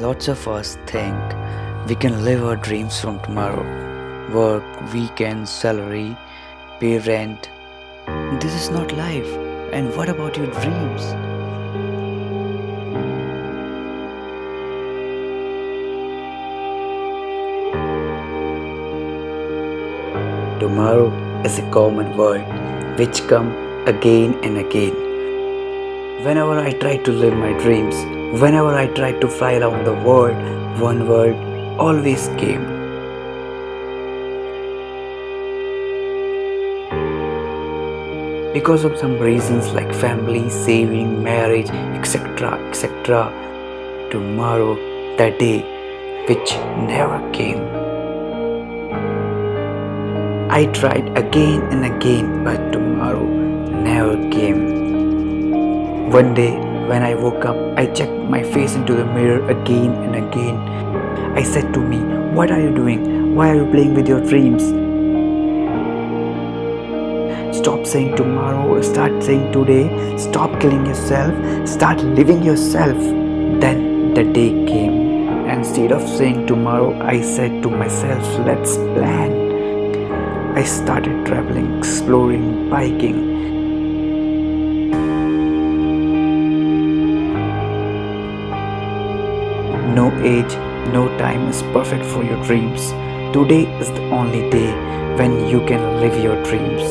Lots of us think we can live our dreams from tomorrow. Work, weekend, salary, pay rent. This is not life. And what about your dreams? Tomorrow is a common word which come again and again. Whenever I try to live my dreams, whenever I tried to fly around the world, one word always came. Because of some reasons like family, saving, marriage, etc., etc., tomorrow, the day which never came. I tried again and again, but tomorrow never came. One day, when I woke up, I checked my face into the mirror again and again. I said to me, What are you doing? Why are you playing with your dreams? Stop saying tomorrow, start saying today. Stop killing yourself, start living yourself. Then the day came. Instead of saying tomorrow, I said to myself, Let's plan. I started traveling, exploring, biking. No age, no time is perfect for your dreams. Today is the only day when you can live your dreams.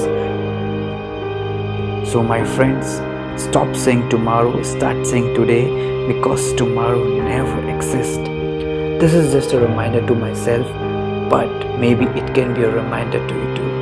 So, my friends, stop saying tomorrow, start saying today because tomorrow never exists. This is just a reminder to myself but maybe it can be a reminder to you too.